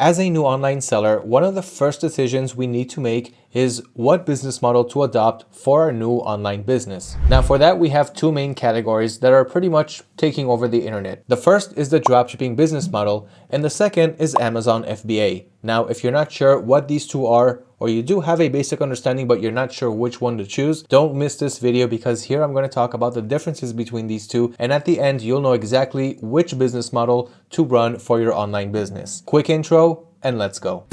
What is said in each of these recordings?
As a new online seller, one of the first decisions we need to make is what business model to adopt for our new online business. Now for that, we have two main categories that are pretty much taking over the internet. The first is the dropshipping business model, and the second is Amazon FBA. Now, if you're not sure what these two are, or you do have a basic understanding but you're not sure which one to choose, don't miss this video because here I'm going to talk about the differences between these two and at the end you'll know exactly which business model to run for your online business. Quick intro and let's go.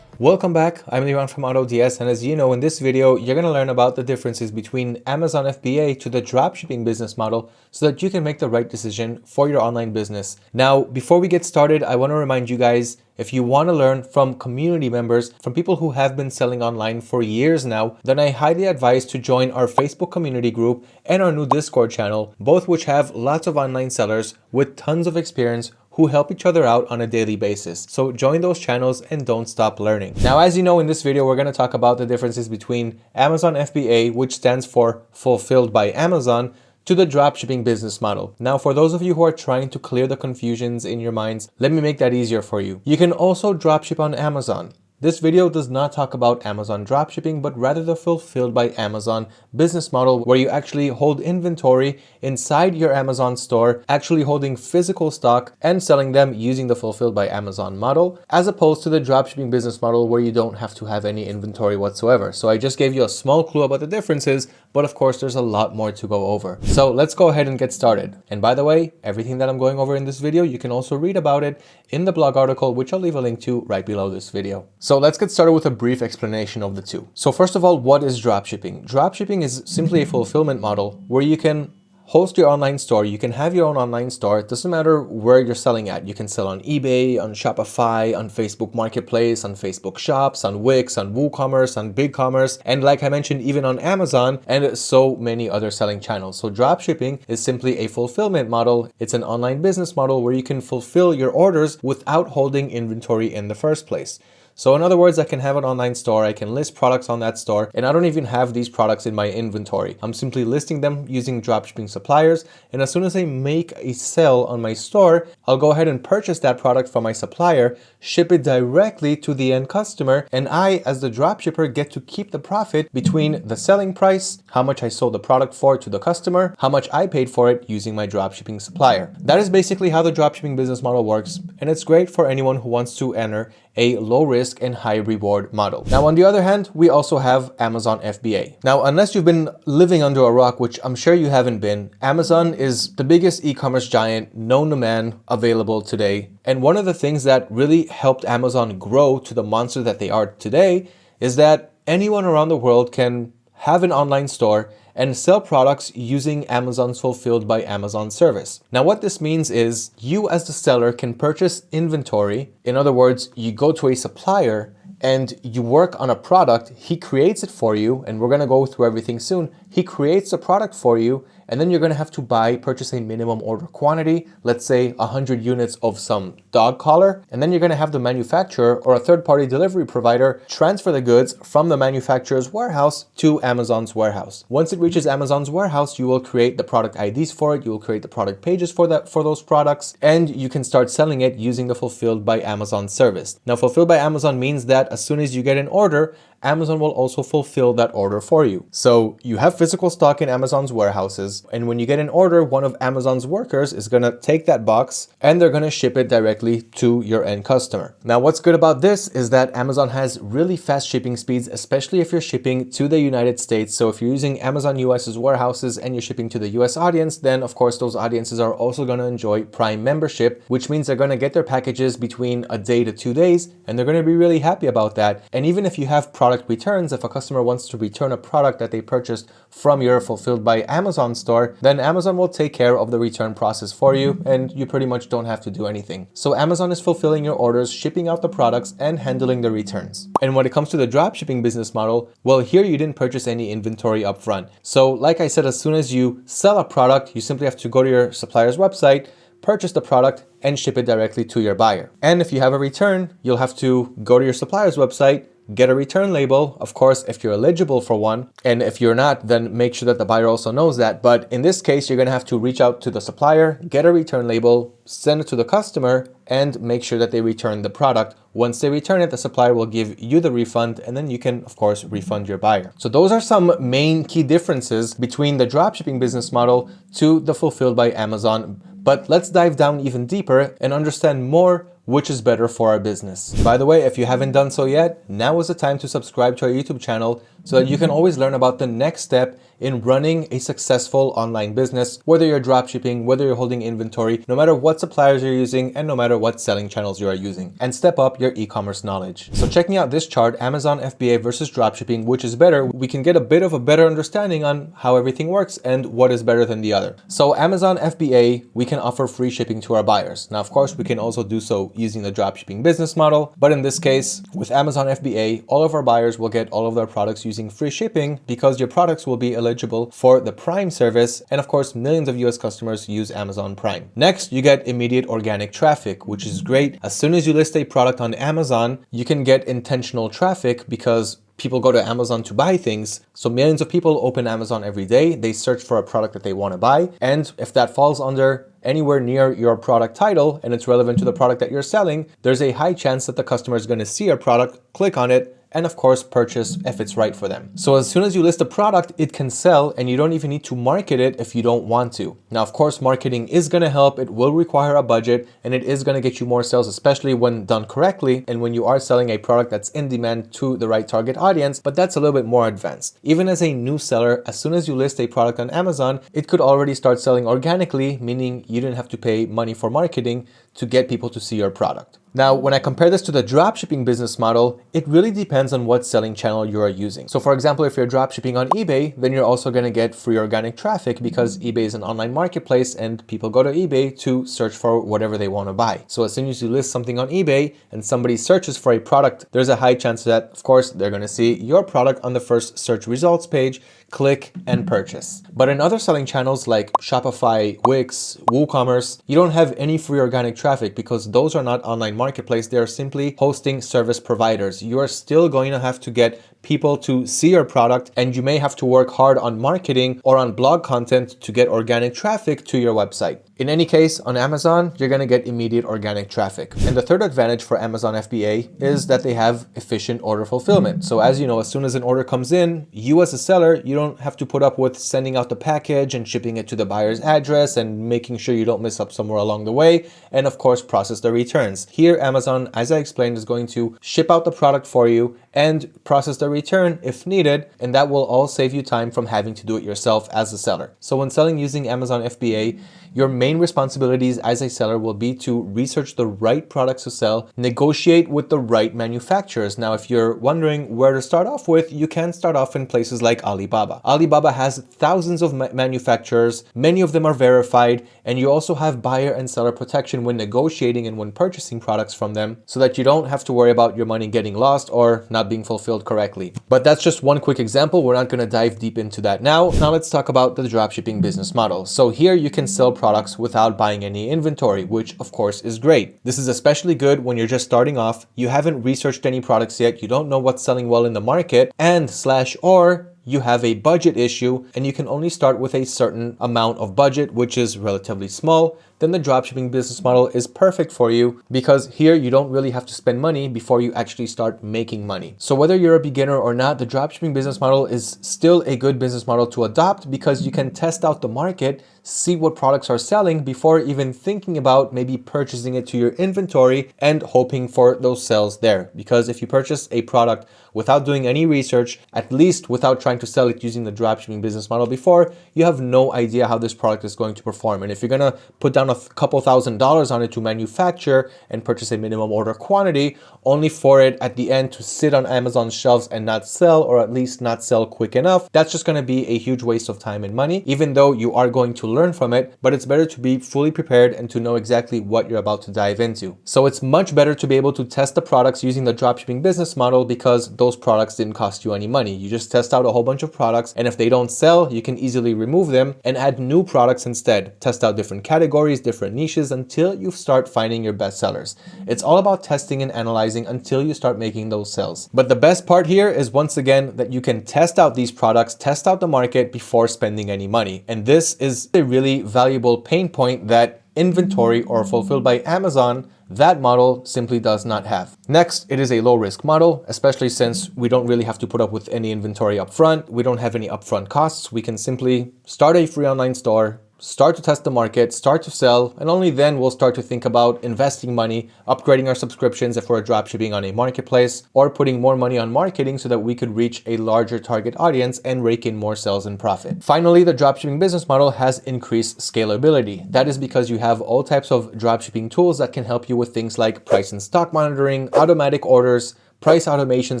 Welcome back, I'm Liran from AutoDS and as you know in this video you're going to learn about the differences between Amazon FBA to the dropshipping business model so that you can make the right decision for your online business. Now before we get started I want to remind you guys if you want to learn from community members, from people who have been selling online for years now, then I highly advise to join our Facebook community group and our new Discord channel, both which have lots of online sellers with tons of experience who help each other out on a daily basis. So join those channels and don't stop learning. Now, as you know, in this video, we're going to talk about the differences between Amazon FBA, which stands for Fulfilled by Amazon, to the dropshipping business model. Now, for those of you who are trying to clear the confusions in your minds, let me make that easier for you. You can also dropship on Amazon. This video does not talk about Amazon dropshipping, but rather the fulfilled by Amazon business model where you actually hold inventory inside your Amazon store, actually holding physical stock and selling them using the fulfilled by Amazon model, as opposed to the dropshipping business model where you don't have to have any inventory whatsoever. So I just gave you a small clue about the differences, but of course there's a lot more to go over. So let's go ahead and get started. And by the way, everything that I'm going over in this video, you can also read about it in the blog article, which I'll leave a link to right below this video. So let's get started with a brief explanation of the two. So first of all, what is dropshipping? Dropshipping is simply a fulfillment model where you can host your online store. You can have your own online store. It doesn't matter where you're selling at. You can sell on eBay, on Shopify, on Facebook Marketplace, on Facebook Shops, on Wix, on WooCommerce, on BigCommerce, and like I mentioned, even on Amazon and so many other selling channels. So dropshipping is simply a fulfillment model. It's an online business model where you can fulfill your orders without holding inventory in the first place. So in other words, I can have an online store, I can list products on that store, and I don't even have these products in my inventory. I'm simply listing them using dropshipping suppliers, and as soon as I make a sale on my store, I'll go ahead and purchase that product from my supplier, ship it directly to the end customer, and I, as the dropshipper, get to keep the profit between the selling price, how much I sold the product for to the customer, how much I paid for it using my dropshipping supplier. That is basically how the dropshipping business model works, and it's great for anyone who wants to enter a low risk and high reward model. Now, on the other hand, we also have Amazon FBA. Now, unless you've been living under a rock, which I'm sure you haven't been, Amazon is the biggest e-commerce giant known to man available today. And one of the things that really helped Amazon grow to the monster that they are today is that anyone around the world can have an online store and sell products using Amazon's Fulfilled by Amazon service. Now what this means is you as the seller can purchase inventory. In other words, you go to a supplier and you work on a product, he creates it for you, and we're gonna go through everything soon. He creates a product for you and then you're going to have to buy, purchase a minimum order quantity, let's say 100 units of some dog collar, and then you're going to have the manufacturer or a third-party delivery provider transfer the goods from the manufacturer's warehouse to Amazon's warehouse. Once it reaches Amazon's warehouse, you will create the product IDs for it, you will create the product pages for that for those products, and you can start selling it using the Fulfilled by Amazon service. Now, Fulfilled by Amazon means that as soon as you get an order, Amazon will also fulfill that order for you. So you have physical stock in Amazon's warehouses, and when you get an order, one of Amazon's workers is gonna take that box and they're gonna ship it directly to your end customer. Now, what's good about this is that Amazon has really fast shipping speeds, especially if you're shipping to the United States. So if you're using Amazon US's warehouses and you're shipping to the US audience, then of course those audiences are also gonna enjoy Prime membership, which means they're gonna get their packages between a day to two days, and they're gonna be really happy about that. And even if you have product product returns, if a customer wants to return a product that they purchased from your fulfilled by Amazon store, then Amazon will take care of the return process for you and you pretty much don't have to do anything. So Amazon is fulfilling your orders, shipping out the products and handling the returns. And when it comes to the dropshipping business model, well, here you didn't purchase any inventory upfront. So like I said, as soon as you sell a product, you simply have to go to your supplier's website, purchase the product and ship it directly to your buyer. And if you have a return, you'll have to go to your supplier's website, get a return label. Of course, if you're eligible for one, and if you're not, then make sure that the buyer also knows that. But in this case, you're gonna have to reach out to the supplier, get a return label, send it to the customer, and make sure that they return the product. Once they return it, the supplier will give you the refund and then you can, of course, refund your buyer. So those are some main key differences between the dropshipping business model to the fulfilled by Amazon. But let's dive down even deeper and understand more which is better for our business. By the way, if you haven't done so yet, now is the time to subscribe to our YouTube channel so that you can always learn about the next step in running a successful online business, whether you're dropshipping, whether you're holding inventory, no matter what suppliers you're using, and no matter what selling channels you are using, and step up your e-commerce knowledge. So checking out this chart, Amazon FBA versus dropshipping, which is better, we can get a bit of a better understanding on how everything works and what is better than the other. So Amazon FBA, we can offer free shipping to our buyers. Now, of course, we can also do so using the dropshipping business model, but in this case, with Amazon FBA, all of our buyers will get all of their products using free shipping because your products will be eligible eligible for the Prime service. And of course, millions of US customers use Amazon Prime. Next, you get immediate organic traffic, which is great. As soon as you list a product on Amazon, you can get intentional traffic because people go to Amazon to buy things. So millions of people open Amazon every day. They search for a product that they want to buy. And if that falls under anywhere near your product title and it's relevant to the product that you're selling, there's a high chance that the customer is going to see your product, click on it, and of course purchase if it's right for them. So as soon as you list a product, it can sell and you don't even need to market it if you don't want to. Now, of course, marketing is going to help. It will require a budget and it is going to get you more sales, especially when done correctly and when you are selling a product that's in demand to the right target audience, but that's a little bit more advanced. Even as a new seller, as soon as you list a product on Amazon, it could already start selling organically, meaning you didn't have to pay money for marketing to get people to see your product. Now, when I compare this to the dropshipping business model, it really depends on what selling channel you are using. So for example, if you're dropshipping on eBay, then you're also going to get free organic traffic because eBay is an online marketplace and people go to eBay to search for whatever they want to buy. So as soon as you list something on eBay and somebody searches for a product, there's a high chance that, of course, they're going to see your product on the first search results page click and purchase. But in other selling channels like Shopify, Wix, WooCommerce, you don't have any free organic traffic because those are not online marketplace. They are simply hosting service providers. You are still going to have to get people to see your product and you may have to work hard on marketing or on blog content to get organic traffic to your website. In any case, on Amazon, you're going to get immediate organic traffic. And the third advantage for Amazon FBA is that they have efficient order fulfillment. So as you know, as soon as an order comes in, you as a seller, you don't have to put up with sending out the package and shipping it to the buyer's address and making sure you don't miss up somewhere along the way. And of course, process the returns. Here, Amazon, as I explained, is going to ship out the product for you and process the return if needed, and that will all save you time from having to do it yourself as a seller. So when selling using Amazon FBA, your main responsibilities as a seller will be to research the right products to sell, negotiate with the right manufacturers. Now, if you're wondering where to start off with, you can start off in places like Alibaba. Alibaba has thousands of ma manufacturers, many of them are verified, and you also have buyer and seller protection when negotiating and when purchasing products from them so that you don't have to worry about your money getting lost or not being fulfilled correctly. But that's just one quick example. We're not going to dive deep into that now. Now let's talk about the dropshipping business model. So here you can sell products without buying any inventory, which of course is great. This is especially good when you're just starting off, you haven't researched any products yet, you don't know what's selling well in the market, and slash or you have a budget issue and you can only start with a certain amount of budget, which is relatively small, then the dropshipping business model is perfect for you because here you don't really have to spend money before you actually start making money. So whether you're a beginner or not, the dropshipping business model is still a good business model to adopt because you can test out the market, see what products are selling before even thinking about maybe purchasing it to your inventory and hoping for those sales there. Because if you purchase a product without doing any research, at least without trying to sell it using the dropshipping business model before, you have no idea how this product is going to perform. And if you're gonna put down a couple thousand dollars on it to manufacture and purchase a minimum order quantity, only for it at the end to sit on Amazon's shelves and not sell, or at least not sell quick enough, that's just gonna be a huge waste of time and money, even though you are going to learn from it, but it's better to be fully prepared and to know exactly what you're about to dive into. So it's much better to be able to test the products using the dropshipping business model because those products didn't cost you any money. You just test out a whole bunch of products and if they don't sell, you can easily remove them and add new products instead. Test out different categories, different niches until you start finding your best sellers. It's all about testing and analyzing until you start making those sales. But the best part here is once again that you can test out these products, test out the market before spending any money. And this is a really valuable pain point that inventory or fulfilled by Amazon that model simply does not have. Next, it is a low risk model, especially since we don't really have to put up with any inventory upfront. We don't have any upfront costs. We can simply start a free online store, start to test the market, start to sell, and only then we'll start to think about investing money, upgrading our subscriptions if we're dropshipping on a marketplace, or putting more money on marketing so that we could reach a larger target audience and rake in more sales and profit. Finally, the dropshipping business model has increased scalability. That is because you have all types of dropshipping tools that can help you with things like price and stock monitoring, automatic orders, price automation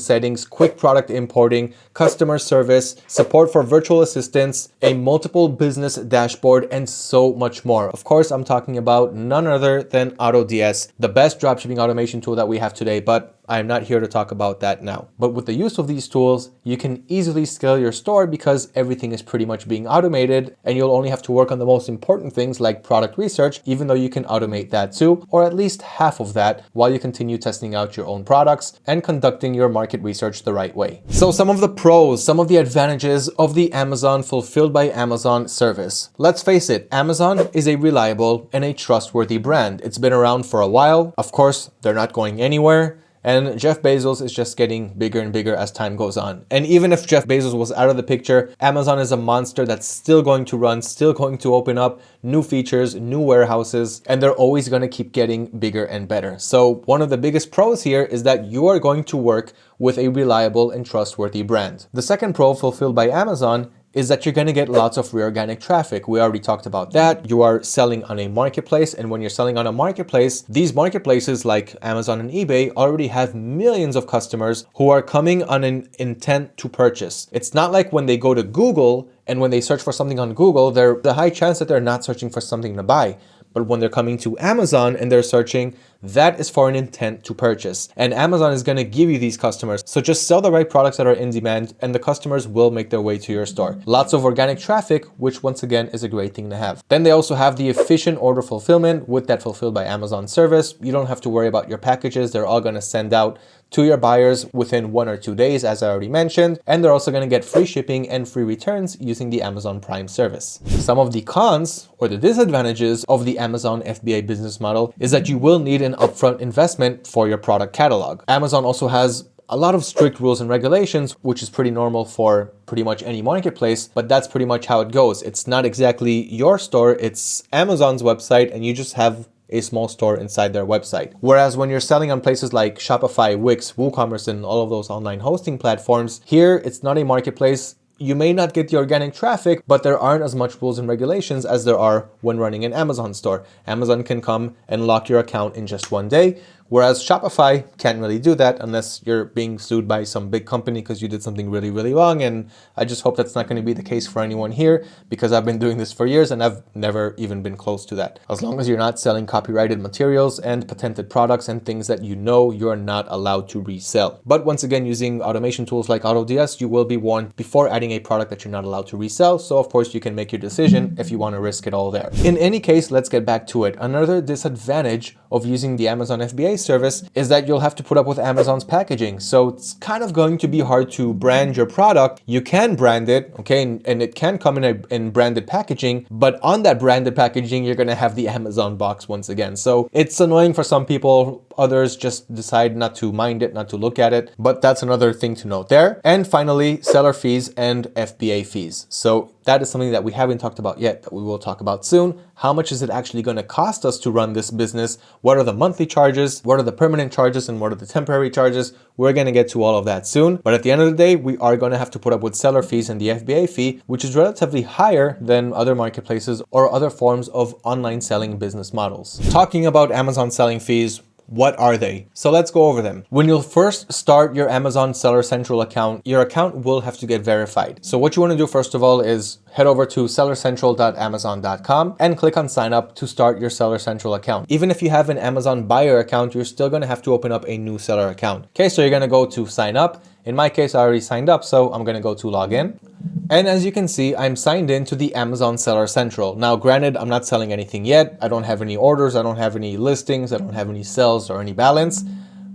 settings, quick product importing, customer service, support for virtual assistants, a multiple business dashboard, and so much more. Of course, I'm talking about none other than AutoDS, the best dropshipping automation tool that we have today, but I'm not here to talk about that now. But with the use of these tools, you can easily scale your store because everything is pretty much being automated and you'll only have to work on the most important things like product research, even though you can automate that too, or at least half of that while you continue testing out your own products and conducting your market research the right way. So some of the pros, some of the advantages of the Amazon Fulfilled by Amazon service. Let's face it, Amazon is a reliable and a trustworthy brand. It's been around for a while. Of course, they're not going anywhere. And Jeff Bezos is just getting bigger and bigger as time goes on. And even if Jeff Bezos was out of the picture, Amazon is a monster that's still going to run, still going to open up new features, new warehouses, and they're always going to keep getting bigger and better. So one of the biggest pros here is that you are going to work with a reliable and trustworthy brand. The second pro fulfilled by Amazon is that you're going to get lots of reorganic traffic. We already talked about that. You are selling on a marketplace. And when you're selling on a marketplace, these marketplaces like Amazon and eBay already have millions of customers who are coming on an intent to purchase. It's not like when they go to Google and when they search for something on Google, there's a high chance that they're not searching for something to buy. But when they're coming to Amazon and they're searching, that is for an intent to purchase. And Amazon is going to give you these customers. So just sell the right products that are in demand and the customers will make their way to your store. Lots of organic traffic, which once again is a great thing to have. Then they also have the efficient order fulfillment with that fulfilled by Amazon service. You don't have to worry about your packages. They're all going to send out to your buyers within one or two days, as I already mentioned, and they're also going to get free shipping and free returns using the Amazon Prime service. Some of the cons or the disadvantages of the Amazon FBA business model is that you will need an upfront investment for your product catalog. Amazon also has a lot of strict rules and regulations, which is pretty normal for pretty much any marketplace, but that's pretty much how it goes. It's not exactly your store, it's Amazon's website and you just have a small store inside their website. Whereas when you're selling on places like Shopify, Wix, WooCommerce, and all of those online hosting platforms, here it's not a marketplace, you may not get the organic traffic, but there aren't as much rules and regulations as there are when running an Amazon store. Amazon can come and lock your account in just one day, Whereas Shopify can't really do that unless you're being sued by some big company because you did something really, really wrong. And I just hope that's not going to be the case for anyone here because I've been doing this for years and I've never even been close to that. As long as you're not selling copyrighted materials and patented products and things that you know you're not allowed to resell. But once again, using automation tools like AutoDS, you will be warned before adding a product that you're not allowed to resell. So of course you can make your decision if you want to risk it all there. In any case, let's get back to it. Another disadvantage of using the Amazon FBA service is that you'll have to put up with Amazon's packaging. So it's kind of going to be hard to brand your product. You can brand it, okay, and, and it can come in a in branded packaging, but on that branded packaging, you're gonna have the Amazon box once again. So it's annoying for some people. Others just decide not to mind it, not to look at it, but that's another thing to note there. And finally, seller fees and FBA fees. So that is something that we haven't talked about yet that we will talk about soon. How much is it actually going to cost us to run this business? What are the monthly charges? What are the permanent charges and what are the temporary charges? We're going to get to all of that soon. But at the end of the day, we are going to have to put up with seller fees and the FBA fee, which is relatively higher than other marketplaces or other forms of online selling business models. Talking about Amazon selling fees, What are they? So let's go over them. When you'll first start your Amazon Seller Central account, your account will have to get verified. So what you want to do first of all is head over to sellercentral.amazon.com and click on sign up to start your Seller Central account. Even if you have an Amazon buyer account, you're still going to have to open up a new seller account. Okay, so you're going to go to sign up. In my case, I already signed up, so I'm going to go to login. And as you can see, I'm signed in to the Amazon Seller Central. Now, granted, I'm not selling anything yet. I don't have any orders. I don't have any listings. I don't have any sales or any balance.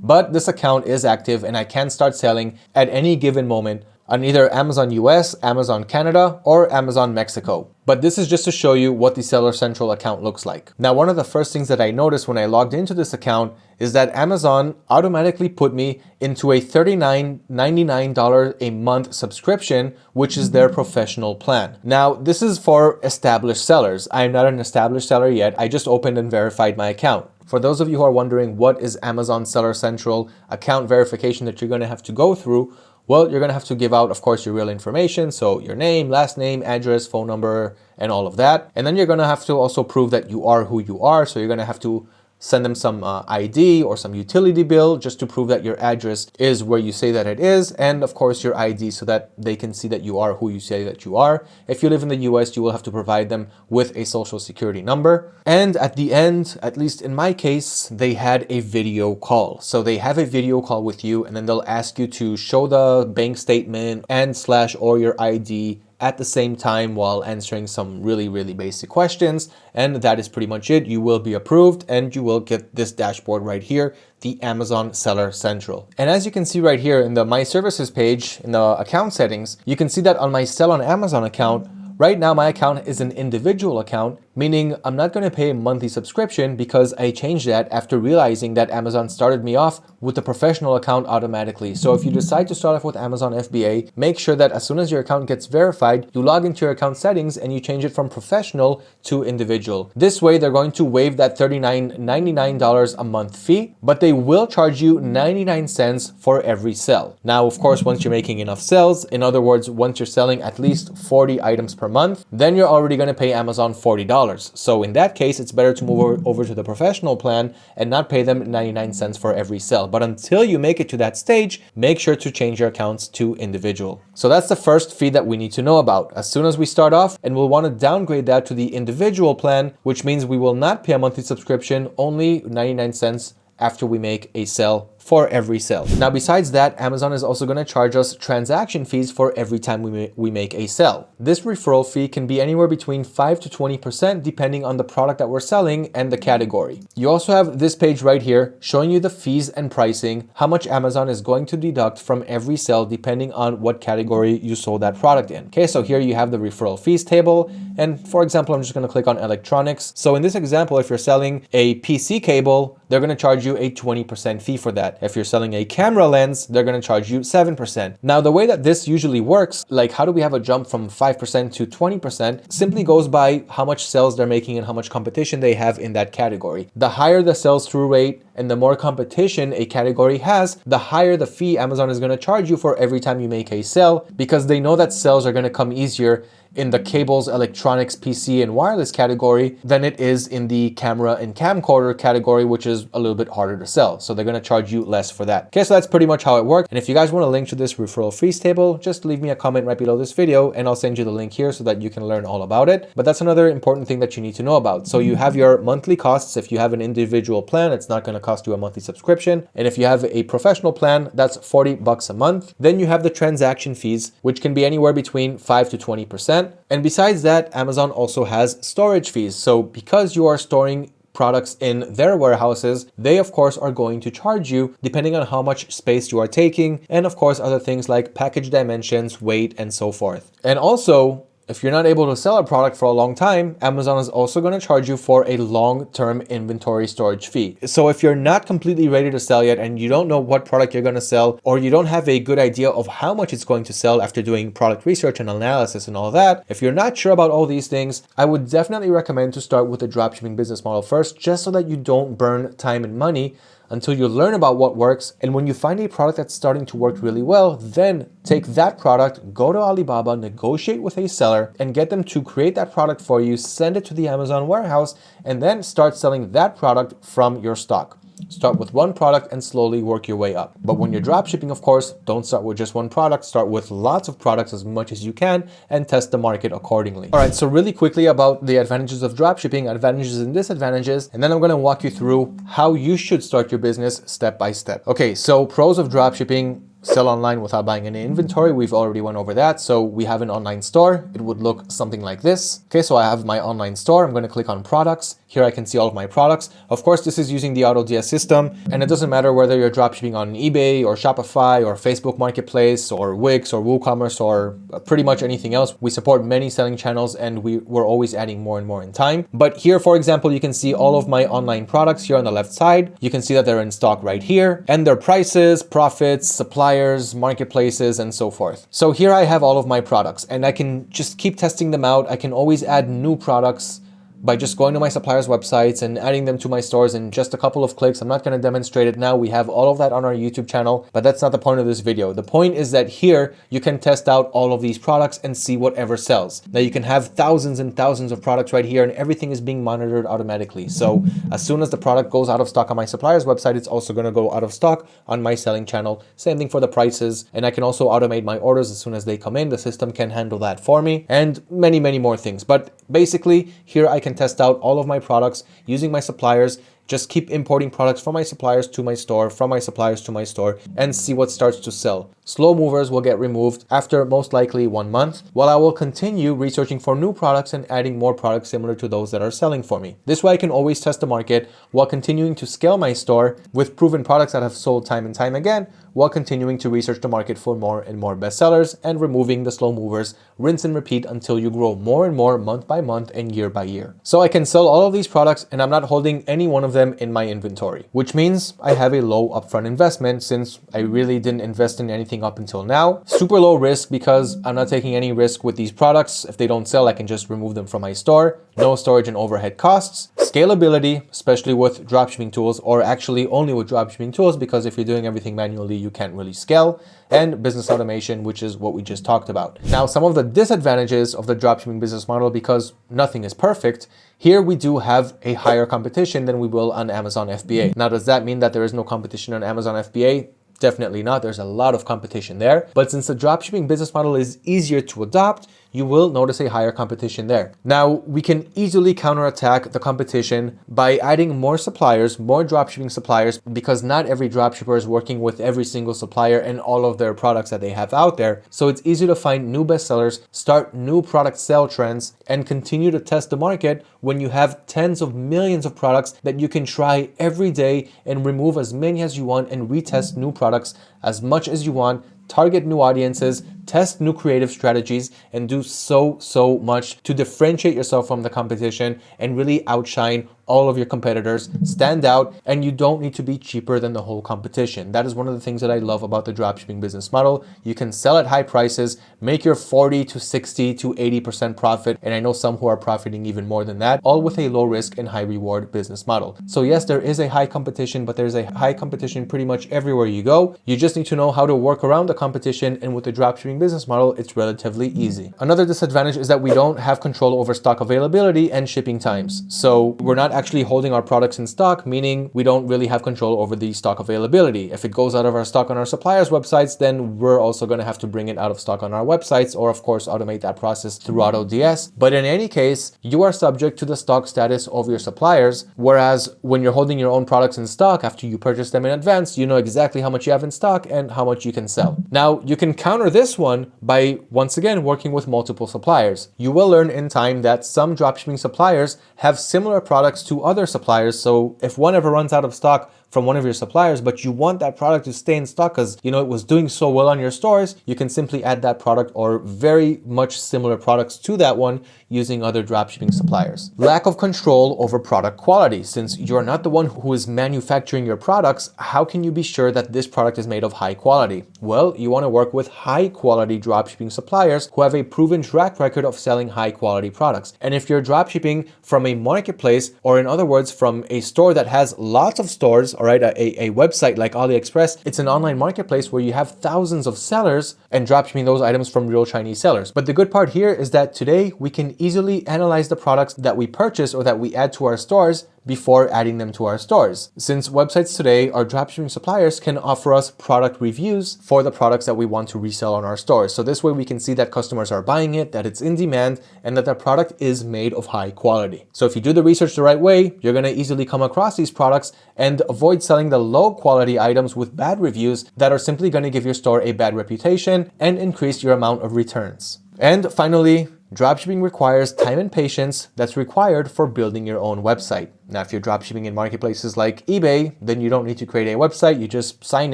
But this account is active and I can start selling at any given moment on either Amazon US, Amazon Canada, or Amazon Mexico. But this is just to show you what the Seller Central account looks like. Now, one of the first things that I noticed when I logged into this account is that Amazon automatically put me into a $39.99 a month subscription, which is their professional plan. Now, this is for established sellers. I am not an established seller yet. I just opened and verified my account. For those of you who are wondering what is Amazon Seller Central account verification that you're going to have to go through, well, you're going to have to give out, of course, your real information. So your name, last name, address, phone number, and all of that. And then you're going to have to also prove that you are who you are. So you're going to have to send them some uh, ID or some utility bill just to prove that your address is where you say that it is. And of course your ID so that they can see that you are who you say that you are. If you live in the US, you will have to provide them with a social security number. And at the end, at least in my case, they had a video call. So they have a video call with you and then they'll ask you to show the bank statement and slash or your ID at the same time while answering some really, really basic questions. And that is pretty much it. You will be approved and you will get this dashboard right here, the Amazon Seller Central. And as you can see right here in the My Services page, in the account settings, you can see that on my Sell on Amazon account, Right now, my account is an individual account, meaning I'm not going to pay a monthly subscription because I changed that after realizing that Amazon started me off with a professional account automatically. So if you decide to start off with Amazon FBA, make sure that as soon as your account gets verified, you log into your account settings and you change it from professional to individual. This way, they're going to waive that $39.99 a month fee, but they will charge you 99 cents for every sell. Now, of course, once you're making enough sales, in other words, once you're selling at least 40 items per per month, then you're already going to pay Amazon $40. So in that case, it's better to move over to the professional plan and not pay them 99 cents for every sale. But until you make it to that stage, make sure to change your accounts to individual. So that's the first fee that we need to know about. As soon as we start off and we'll want to downgrade that to the individual plan, which means we will not pay a monthly subscription, only 99 cents after we make a sale for every sale. Now, besides that, Amazon is also going to charge us transaction fees for every time we, ma we make a sale. This referral fee can be anywhere between 5 to 20% depending on the product that we're selling and the category. You also have this page right here showing you the fees and pricing, how much Amazon is going to deduct from every sale depending on what category you sold that product in. Okay, so here you have the referral fees table. And for example, I'm just going to click on electronics. So in this example, if you're selling a PC cable, they're going to charge you a 20% fee for that. If you're selling a camera lens, they're going to charge you 7%. Now, the way that this usually works, like how do we have a jump from 5% to 20%, simply goes by how much sales they're making and how much competition they have in that category. The higher the sales through rate and the more competition a category has, the higher the fee Amazon is going to charge you for every time you make a sale because they know that sales are going to come easier in the cables, electronics, PC, and wireless category than it is in the camera and camcorder category, which is a little bit harder to sell. So they're to charge you less for that. Okay, so that's pretty much how it works. And if you guys want a link to this referral fees table, just leave me a comment right below this video and I'll send you the link here so that you can learn all about it. But that's another important thing that you need to know about. So you have your monthly costs. If you have an individual plan, it's not to cost you a monthly subscription. And if you have a professional plan, that's 40 bucks a month. Then you have the transaction fees, which can be anywhere between 5 to 20%. And besides that, Amazon also has storage fees. So because you are storing products in their warehouses, they of course are going to charge you depending on how much space you are taking and of course other things like package dimensions, weight, and so forth. And also if you're not able to sell a product for a long time, Amazon is also going to charge you for a long-term inventory storage fee. So if you're not completely ready to sell yet and you don't know what product you're going to sell, or you don't have a good idea of how much it's going to sell after doing product research and analysis and all that, if you're not sure about all these things, I would definitely recommend to start with the dropshipping business model first, just so that you don't burn time and money until you learn about what works. And when you find a product that's starting to work really well, then take that product, go to Alibaba, negotiate with a seller and get them to create that product for you, send it to the Amazon warehouse, and then start selling that product from your stock. Start with one product and slowly work your way up. But when you're dropshipping, of course, don't start with just one product, start with lots of products as much as you can and test the market accordingly. All right, so really quickly about the advantages of dropshipping, advantages and disadvantages, and then I'm gonna walk you through how you should start your business step by step. Okay, so pros of dropshipping, sell online without buying any inventory. We've already went over that. So we have an online store. It would look something like this. Okay, so I have my online store. I'm going to click on products. Here I can see all of my products. Of course, this is using the AutoDS system, and it doesn't matter whether you're dropshipping on eBay or Shopify or Facebook Marketplace or Wix or WooCommerce or pretty much anything else. We support many selling channels and we, we're always adding more and more in time. But here, for example, you can see all of my online products here on the left side. You can see that they're in stock right here and their prices, profits, suppliers, marketplaces, and so forth. So here I have all of my products and I can just keep testing them out. I can always add new products by just going to my suppliers websites and adding them to my stores in just a couple of clicks. I'm not going to demonstrate it now. We have all of that on our YouTube channel, but that's not the point of this video. The point is that here you can test out all of these products and see whatever sells. Now you can have thousands and thousands of products right here and everything is being monitored automatically. So as soon as the product goes out of stock on my supplier's website, it's also going to go out of stock on my selling channel. Same thing for the prices. And I can also automate my orders as soon as they come in. The system can handle that for me and many, many more things. But basically here I can test out all of my products using my suppliers just keep importing products from my suppliers to my store, from my suppliers to my store, and see what starts to sell. Slow movers will get removed after most likely one month, while I will continue researching for new products and adding more products similar to those that are selling for me. This way I can always test the market while continuing to scale my store with proven products that have sold time and time again, while continuing to research the market for more and more bestsellers and removing the slow movers, rinse and repeat until you grow more and more month by month and year by year. So I can sell all of these products and I'm not holding any one of them in my inventory, which means I have a low upfront investment since I really didn't invest in anything up until now. Super low risk because I'm not taking any risk with these products. If they don't sell, I can just remove them from my store. No storage and overhead costs. Scalability, especially with dropshipping tools or actually only with dropshipping tools because if you're doing everything manually, you can't really scale and business automation, which is what we just talked about. Now, some of the disadvantages of the dropshipping business model because nothing is perfect here we do have a higher competition than we will on Amazon FBA. Mm-hmm. Now, does that mean that there is no competition on Amazon FBA? Definitely not. There's a lot of competition there. But since the dropshipping business model is easier to adopt, you will notice a higher competition there. Now, we can easily counterattack the competition by adding more suppliers, more dropshipping suppliers, because not every dropshipper is working with every single supplier and all of their products that they have out there. So it's easy to find new bestsellers, start new product sale trends, and continue to test the market when you have tens of millions of products that you can try every day and remove as many as you want and retest new products as much as you want target new audiences, test new creative strategies, and do so, so much to differentiate yourself from the competition and really outshine all of your competitors, stand out, and you don't need to be cheaper than the whole competition. That is one of the things that I love about the dropshipping business model. You can sell at high prices, make your 40 to 60 to 80% profit, and I know some who are profiting even more than that, all with a low risk and high reward business model. So yes, there is a high competition, but there's a high competition pretty much everywhere you go. You just need to know how to work around the competition, and with the dropshipping business model, it's relatively easy. Another disadvantage is that we don't have control over stock availability and shipping times. So we're not actually holding our products in stock, meaning we don't really have control over the stock availability. If it goes out of our stock on our suppliers' websites, then we're also going to have to bring it out of stock on our websites or of course automate that process through AutoDS. But in any case, you are subject to the stock status of your suppliers. Whereas when you're holding your own products in stock after you purchase them in advance, you know exactly how much you have in stock and how much you can sell. Now you can counter this one by once again working with multiple suppliers. You will learn in time that some dropshipping suppliers have similar products to other suppliers. So if one ever runs out of stock from one of your suppliers, but you want that product to stay in stock because you know it was doing so well on your stores, you can simply add that product or very much similar products to that one using other dropshipping suppliers. Lack of control over product quality. Since you're not the one who is manufacturing your products, how can you be sure that this product is made of high quality? Well, you want to work with high quality dropshipping suppliers who have a proven track record of selling high quality products. And if you're dropshipping from a marketplace, or in other words, from a store that has lots of stores, all right, a, a website like AliExpress, it's an online marketplace where you have thousands of sellers and dropshipping those items from real Chinese sellers. But the good part here is that today we can easily analyze the products that we purchase or that we add to our stores before adding them to our stores. Since websites today, our dropshipping suppliers can offer us product reviews for the products that we want to resell on our stores. So this way we can see that customers are buying it, that it's in demand, and that the product is made of high quality. So if you do the research the right way, you're gonna easily come across these products and avoid selling the low quality items with bad reviews that are simply gonna give your store a bad reputation and increase your amount of returns. And finally, Dropshipping requires time and patience that's required for building your own website. Now, if you're dropshipping in marketplaces like eBay, then you don't need to create a website. You just sign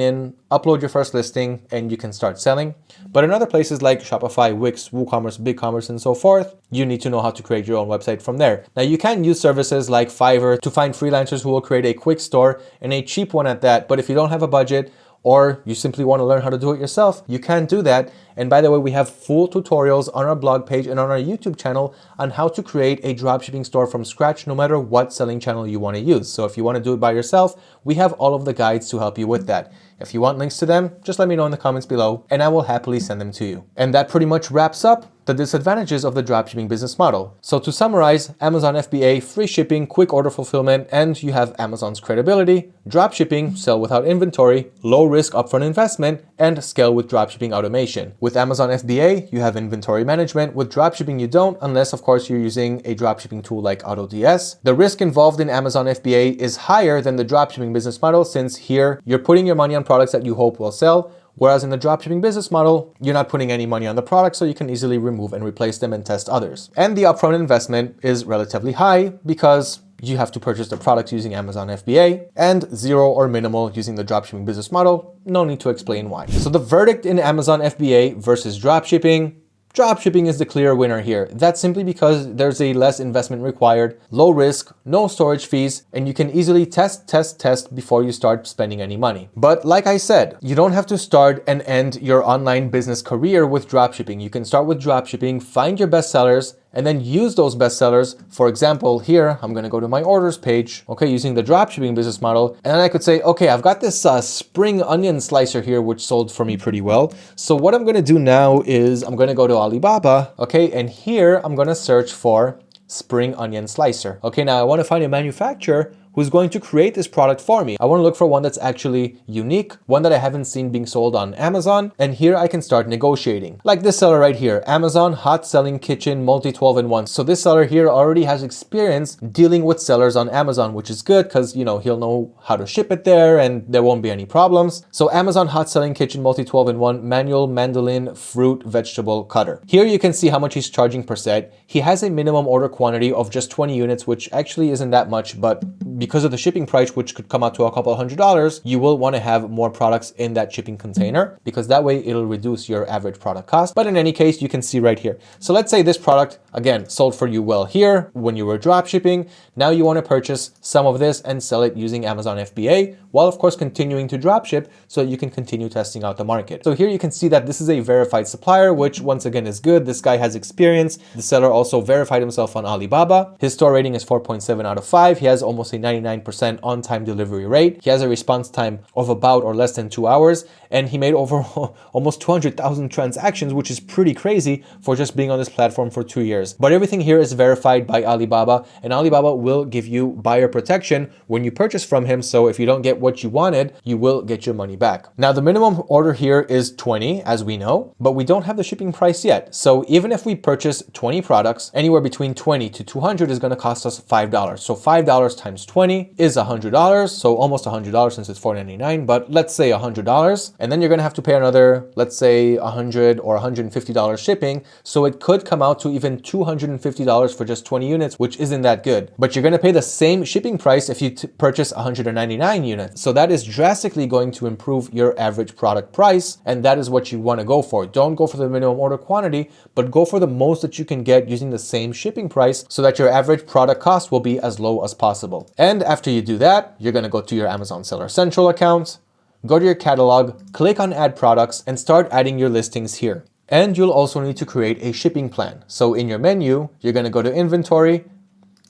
in, upload your first listing, and you can start selling. But in other places like Shopify, Wix, WooCommerce, BigCommerce, and so forth, you need to know how to create your own website from there. Now, you can use services like Fiverr to find freelancers who will create a quick store and a cheap one at that. But if you don't have a budget, or you simply want to learn how to do it yourself, you can do that. And by the way, we have full tutorials on our blog page and on our YouTube channel on how to create a dropshipping store from scratch, no matter what selling channel you want to use. So if you want to do it by yourself, we have all of the guides to help you with that. If you want links to them, just let me know in the comments below and I will happily send them to you. And that pretty much wraps up the disadvantages of the dropshipping business model. So to summarize, Amazon FBA, free shipping, quick order fulfillment, and you have Amazon's credibility, dropshipping, sell without inventory, low risk upfront investment, and scale with dropshipping automation. With Amazon FBA, you have inventory management. With dropshipping, you don't, unless of course you're using a dropshipping tool like AutoDS. The risk involved in Amazon FBA is higher than the dropshipping business model since here you're putting your money on products that you hope will sell, Whereas in the dropshipping business model, you're not putting any money on the product, so you can easily remove and replace them and test others. And the upfront investment is relatively high because you have to purchase the product using Amazon FBA and zero or minimal using the dropshipping business model. No need to explain why. So the verdict in Amazon FBA versus dropshipping Dropshipping is the clear winner here. That's simply because there's a less investment required, low risk, no storage fees, and you can easily test, test, test before you start spending any money. But like I said, you don't have to start and end your online business career with dropshipping. You can start with dropshipping, find your best sellers, and then use those bestsellers. For example, here, I'm gonna go to my orders page, okay, using the dropshipping business model. And then I could say, okay, I've got this uh, spring onion slicer here, which sold for me pretty well. So what I'm gonna do now is I'm gonna go to Alibaba, okay, and here I'm gonna search for spring onion slicer. Okay, now I wanna find a manufacturer who's going to create this product for me. I want to look for one that's actually unique, one that I haven't seen being sold on Amazon, and here I can start negotiating. Like this seller right here, Amazon Hot Selling Kitchen Multi 12 in 1. So this seller here already has experience dealing with sellers on Amazon, which is good because, you know, he'll know how to ship it there and there won't be any problems. So Amazon Hot Selling Kitchen Multi 12 in 1 manual mandolin fruit vegetable cutter. Here you can see how much he's charging per set. He has a minimum order quantity of just 20 units, which actually isn't that much, but because of the shipping price, which could come out to a couple hundred dollars, you will want to have more products in that shipping container because that way it'll reduce your average product cost. But in any case, you can see right here. So let's say this product, again, sold for you well here when you were drop shipping. Now you want to purchase some of this and sell it using Amazon FBA, while of course continuing to drop ship so you can continue testing out the market. So here you can see that this is a verified supplier, which once again is good. This guy has experience. The seller also verified himself on Alibaba. His store rating is 4.7 out of 5. He has almost a 99% on-time delivery rate. He has a response time of about or less than two hours, and he made over almost 200,000 transactions, which is pretty crazy for just being on this platform for two years. But everything here is verified by Alibaba, and Alibaba will give you buyer protection when you purchase from him. So if you don't get what you wanted, you will get your money back. Now, the minimum order here is 20, as we know, but we don't have the shipping price yet. So even if we purchase 20 products, anywhere between 20 to 200 is going to cost us $5. So $5 times 20 is $100. So almost $100 since it's $4.99, but let's say $100. And then you're going to have to pay another, let's say 100 or $150 shipping. So it could come out to even $250 for just 20 units, which isn't that good. But you're going to pay the same shipping price if you purchase 199 units. So that is drastically going to improve your average product price. And that is what you want to go for. Don't go for the minimum order quantity, but go for the most that you can get using the same shipping price so that your average product cost will be as low as possible. And after you do that, you're going to go to your Amazon Seller Central account, go to your catalog, click on add products and start adding your listings here. And you'll also need to create a shipping plan. So in your menu, you're going to go to inventory,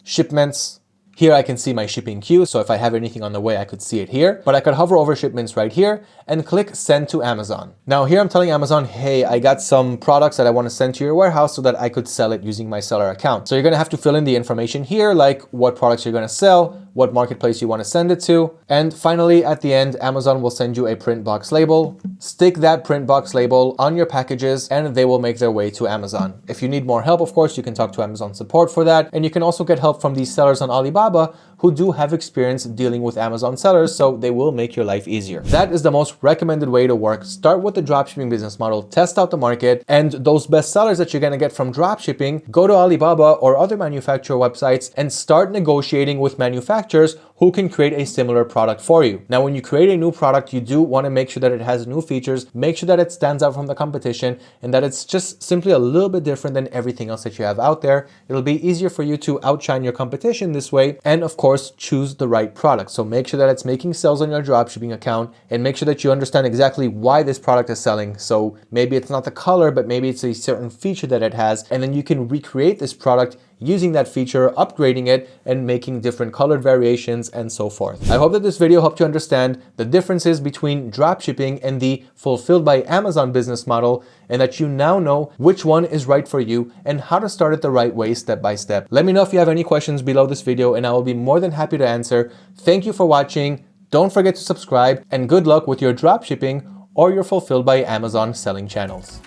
shipments, here I can see my shipping queue, so if I have anything on the way, I could see it here. But I could hover over shipments right here and click send to Amazon. Now here I'm telling Amazon, hey, I got some products that I want to send to your warehouse so that I could sell it using my seller account. So you're going to have to fill in the information here, like what products you're going to sell, what marketplace you want to send it to. And finally, at the end, Amazon will send you a print box label. Stick that print box label on your packages and they will make their way to Amazon. If you need more help, of course, you can talk to Amazon support for that. And you can also get help from these sellers on Alibaba who do have experience dealing with Amazon sellers, so they will make your life easier. That is the most recommended way to work. Start with the dropshipping business model, test out the market, and those best sellers that you're gonna get from dropshipping, go to Alibaba or other manufacturer websites and start negotiating with manufacturers who can create a similar product for you. Now, when you create a new product, you do want to make sure that it has new features, make sure that it stands out from the competition and that it's just simply a little bit different than everything else that you have out there. It'll be easier for you to outshine your competition this way and of course, choose the right product. So make sure that it's making sales on your dropshipping account and make sure that you understand exactly why this product is selling. So maybe it's not the color, but maybe it's a certain feature that it has and then you can recreate this product using that feature, upgrading it, and making different colored variations and so forth. I hope that this video helped you understand the differences between dropshipping and the fulfilled by Amazon business model and that you now know which one is right for you and how to start it the right way step by step. Let me know if you have any questions below this video and I will be more than happy to answer. Thank you for watching. Don't forget to subscribe and good luck with your dropshipping or your fulfilled by Amazon selling channels.